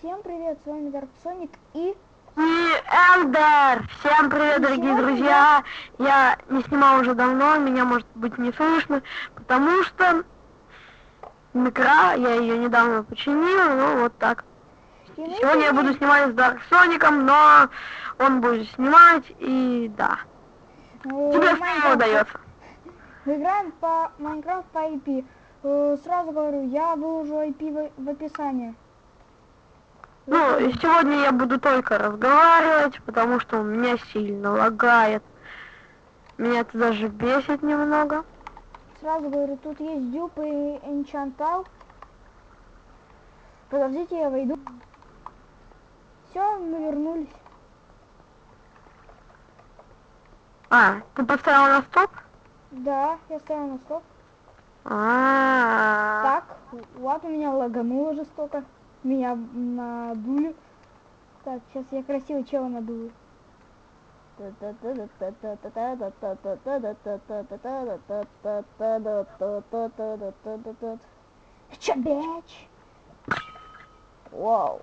Всем привет, с вами Dark Sonic и... И Эндер! Всем привет, дорогие друзья! Я не снимал уже давно, меня может быть не слышно, потому что микро, я ее недавно починил, ну вот так. и Сегодня я буду снимать с Дарк Соником, но он будет снимать, и да. э, Тебе что удается? Играем по Майнкрафт по IP. Э, Сразу говорю, я выложу IP в описании. Ну, сегодня я буду только разговаривать, потому что у меня сильно лагает. Меня это даже бесит немного. Сразу говорю, тут есть дюп и энчантал. Подождите, я войду. Все, мы вернулись. А, ты поставил на стоп? Да, я ставил на стоп. А, Так, вот у меня лагануло жестоко. Меня надули. Так, сейчас я красиво чела надую. Чё, бич? Вау.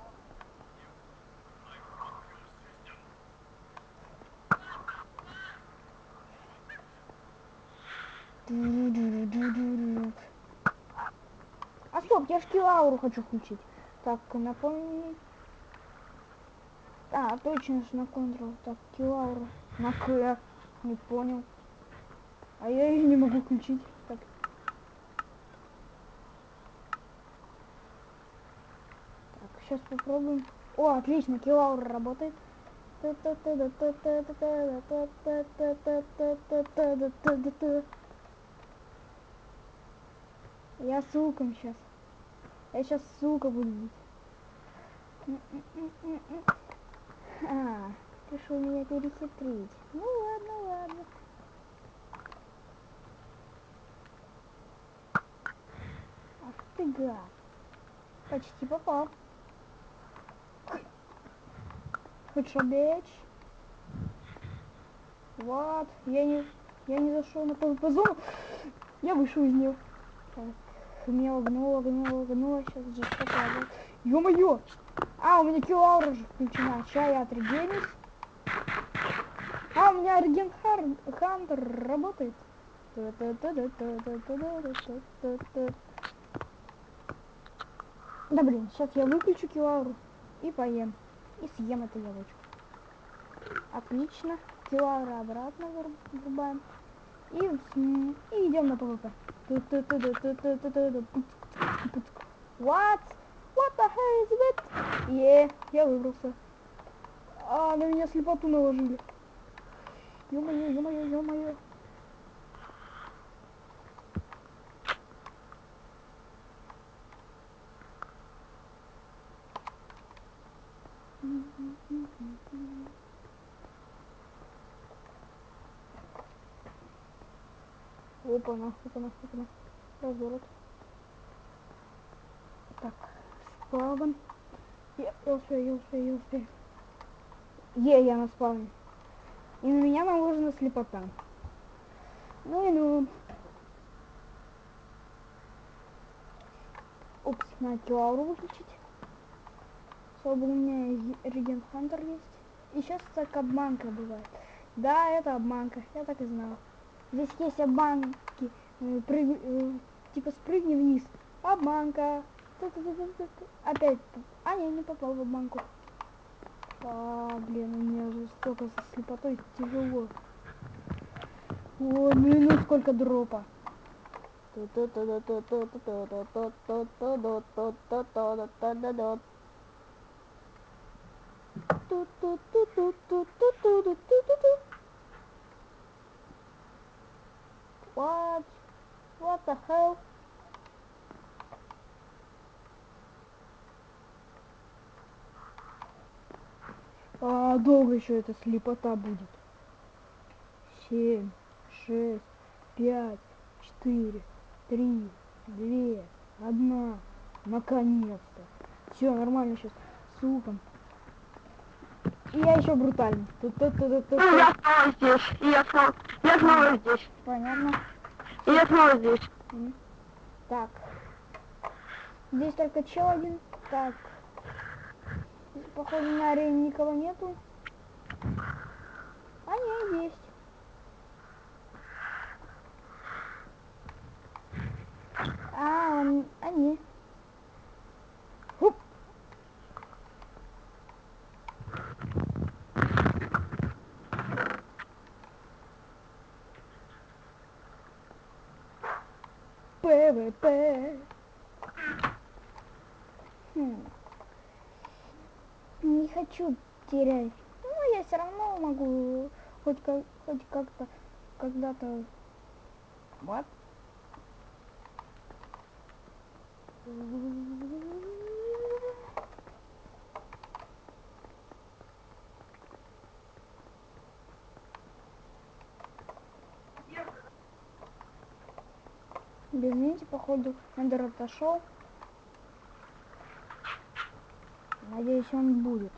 А стоп, я ж килауру хочу включить. Так, напомни. А, точно ж на контрол. Так, килауру. На К. Не понял. А я ее не могу включить. Так. Так, сейчас попробуем. О, отлично, килаура работает. Я суком сейчас. Я сейчас сука буду бить. А, решил меня перехитрить. Ну ладно, ладно. Ах ты гад. Почти попал. Хорошо, бич. Вот, я не, я не зашел на PvP зону. Я вышел из нее. Так, меня огнуло, огнуло, огнуло. Сейчас жестоко работает. Ё-моё! А, у меня киллаура же включена. Сейчас я отрегенюсь. А, у меня реген хантер работает. Да блин, сейчас я выключу киллауру и поем. И съем эту яблочко. Отлично. Killaura обратно врубаем. И, и идем на PVP. What? Е, я выбрался. А, на меня слепоту наложили. Ё-моё, ё-моё, ё-моё. Опа-на, опа-на, опа-на. Разворот. Так, спавн. Успею, я успею. Е, я на спавне. И на меня наложена слепота. Ну и ну. Упс, на килауру выключить. Чтобы у меня реген хантер есть. И сейчас так обманка бывает. Да, это обманка, я так и знал. Здесь есть обманки. э, прыг- э, Типа спрыгни вниз. Обманка. Опять. А, я не попал в обманку. А, блин, у меня же столько со слепотой тяжело. О, и ну сколько дропа. What? What the hell? А, долго еще эта слепота будет. Семь, шесть, пять, четыре, три, две, одна. Наконец-то. Все, нормально сейчас. Супом. И я еще брутальный. Тут-тут-тут-тут-тут. Ну, я снова здесь, и я снова, я снова здесь, Понятно. и я снова здесь. Так. Здесь только чел один. Так. Походу на арене никого нету. А не, есть. А, он, они. Хуп. ПВП. Хм. Не хочу терять. Ну, я все равно могу хоть как хоть как-то когда-то. Вот. Извините, походу, Эндер отошел. Надеюсь, он будет.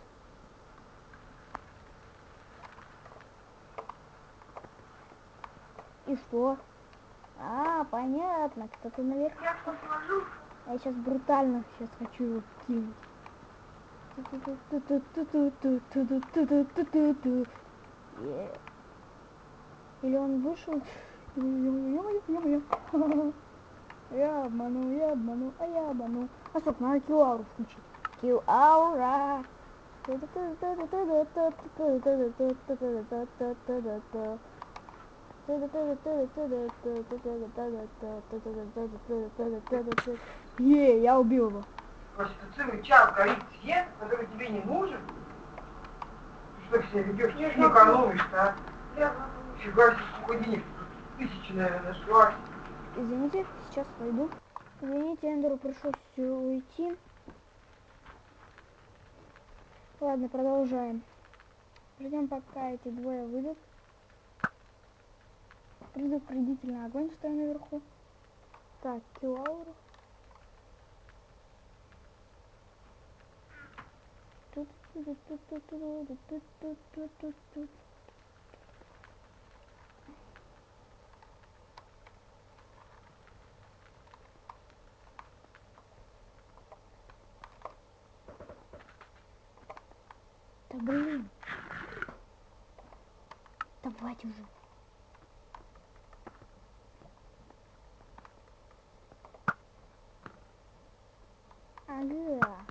И что? А, понятно, кто-то наверх. Я посмотрю. Я сейчас брутально сейчас хочу его кинуть. Или он вышел? Я обману, я обману, а я обману. А стоп, надо киллауру включить. Киллаура. Е, я убил его. Просто час горит свет, который тебе не нужен. Ты что себя ведешь, ты не экономишь-то, а? Фига себе, сколько денег тысячи, наверное, нашлась. Извините, сейчас пойду. Извините, Эндеру пришлось уйти. Ладно, продолжаем. Ждем, пока эти двое выйдут. Предупредительный огонь стоит наверху. Так, килауру. Тут, тут, тут, тут, тут, тут, тут, тут, тут, тут, тут. Да блин. Давайте уже. Ага.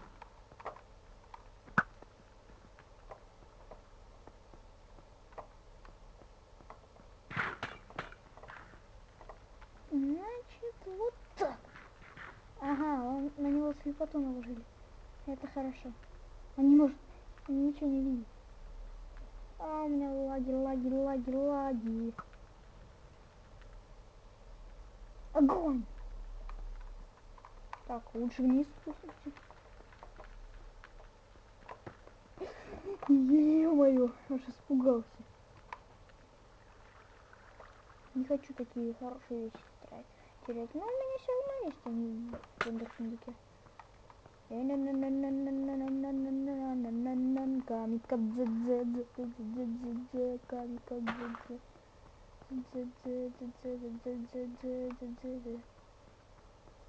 Значит, вот так. Ага, он, на него слепоту наложили. Это хорошо. Он не может, он ничего не видит. А у меня лаги, лаги, лаги, лаги. Огонь! Так, лучше вниз спустимся. Ё-моё, аж испугался. Не хочу такие хорошие вещи тратить, терять. Но у меня все равно есть они в сундуке. Не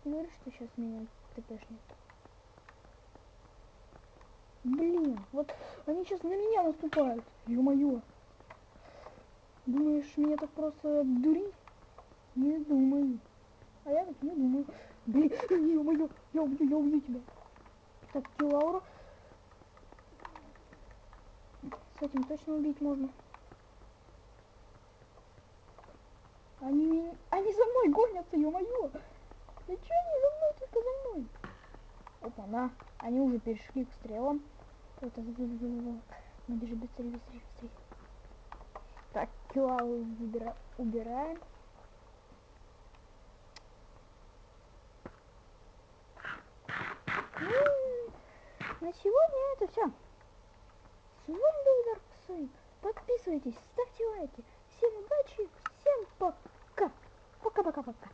говори, что сейчас меня тпшнет. Блин, вот они сейчас на меня наступают. Ё-моё. Думаешь, меня так просто обдурить? Не думаю. А я так не думаю. Блин, ё-моё, я убью, я убью тебя. Так, Килаура. С этим точно убить можно. Они. Они за мной гонятся, ё-моё! Да чё они за мной, только за мной? Опа, на. Они уже перешли к стрелам. Это... Мы бежим быстрее, быстрее, быстрее. Так, Килауру выбира... убираем. Ну, на сегодня это все. С вами был Дарксейн. Подписывайтесь, ставьте лайки. Всем удачи, всем пока. Пока-пока-пока.